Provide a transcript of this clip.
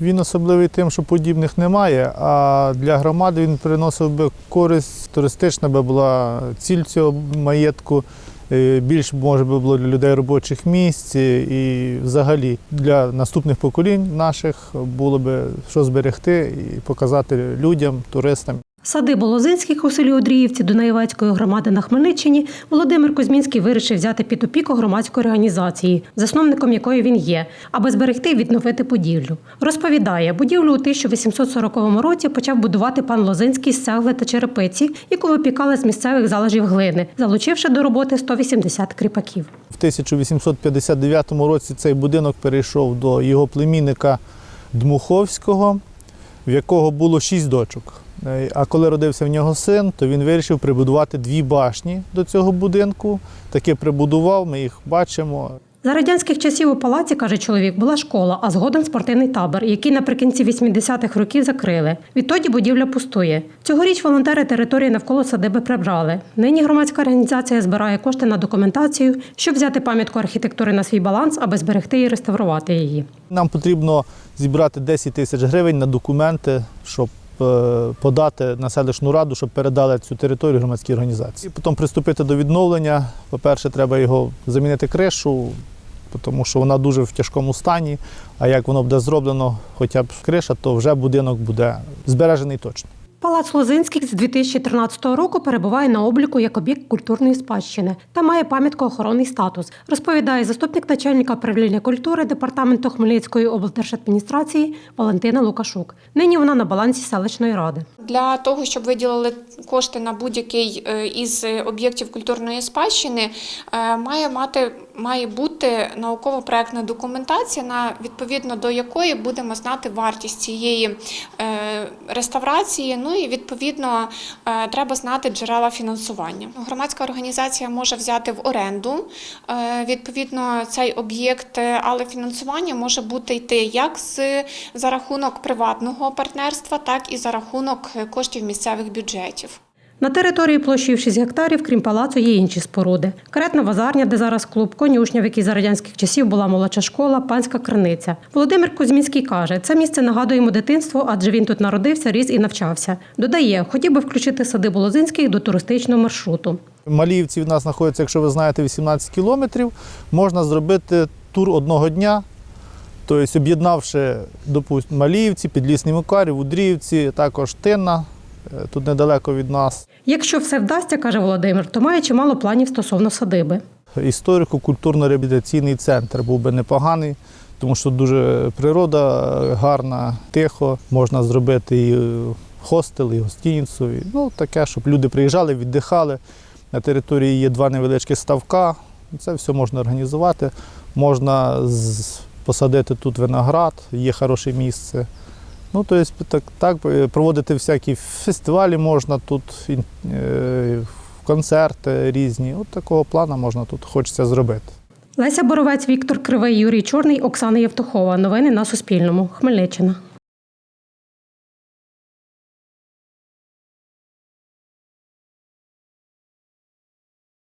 Він особливий тим, що подібних немає, а для громади він приносив би користь, туристична би була ціль цього маєтку. е, Більш може би було для людей робочих місць е, і взагалі для наступних поколінь наших було би що зберегти і показати людям, туристам. Садибу Лозинських у селі Одріївці Дунаєвецької громади на Хмельниччині Володимир Кузьмінський вирішив взяти під опіку громадської організації, засновником якої він є, аби зберегти і відновити будівлю. Розповідає, будівлю у 1840 році почав будувати пан Лозинський з цегли та черепиці, яку випікали з місцевих залежів глини, залучивши до роботи 180 кріпаків. В 1859 році цей будинок перейшов до його племінника Дмуховського, в якого було шість дочок. Е, А коли родився в нього син, то він вирішив прибудувати дві башні до цього будинку. Таки прибудував, ми їх бачимо. За радянських часів у палаці, каже чоловік, була школа, а згодом спортивний табор, який наприкінці 80-х років закрили. Відтоді будівля пустує. Цьогоріч волонтери території навколо садиби прибрали. Нині громадська організація збирає кошти на документацію, щоб взяти пам'ятку архітектури на свій баланс, аби зберегти і реставрувати її. Нам потрібно зібрати 10 тисяч гривень на документи, щоб подати на селищну раду, щоб передали цю територію громадській організації. Потім приступити до відновлення. По-перше, треба його замінити кришу, тому що вона дуже в тяжкому стані. А як воно буде зроблено, хоча б криша, то вже будинок буде збережений точно. Палац Лозинських з 2013 року перебуває на обліку як об'єкт культурної спадщини та має пам'ятко-охоронний статус, розповідає заступник начальника управління культури департаменту Хмельницької облдержадміністрації Валентина Лукашук. Нині вона на балансі селищної ради. Для того, щоб виділили кошти на будь-який е, із об'єктів культурної спадщини, е, має мати має бути науково-проектна документація, на відповідно до якої будемо знати вартість цієї е, реставрації. Ну і відповідно е, треба знати джерела фінансування. Громадська організація може взяти в оренду е, відповідно цей об'єкт, але фінансування може бути йти як з за рахунок приватного партнерства, так і за рахунок коштів місцевих бюджетів. На території площею в 6 гектарів, крім палацу, є інші споруди. Каретна вазарня, де зараз клуб, конюшня, в якій за радянських часів була молодша школа, панська криниця. Володимир Кузьмінський каже, це місце нагадує йому дитинство, адже він тут народився, ріс і навчався. Додає, хотів би включити садибу Лозинських до туристичного маршруту. Маліївці від нас знаходяться, якщо ви знаєте, 18 кілометрів. Можна зробити тур одного дня. Тобто, об'єднавши, допустимо, Маліївці, Підлісний Макарів, Удріївці, також Тинна, тут недалеко від нас. Якщо все вдасться, каже Володимир, то має чимало планів стосовно садиби. Історико-культурно-реабілітаційний центр був би непоганий, тому що дуже природа гарна, тихо. Можна зробити і хостел, і гостиницю. і, Ну, таке, щоб люди приїжджали, віддихали. На території є два невеличкі ставка. Це все можна організувати. Можна посадити тут виноград, є хороше місце. Ну, тобто, так, так е, проводити всякі фестивалі можна тут, е, концерти різні. От такого плану можна тут хочеться зробити. Леся Боровець, Віктор Кривий, Юрій Чорний, Оксана Євтухова. Новини на Суспільному. Хмельниччина.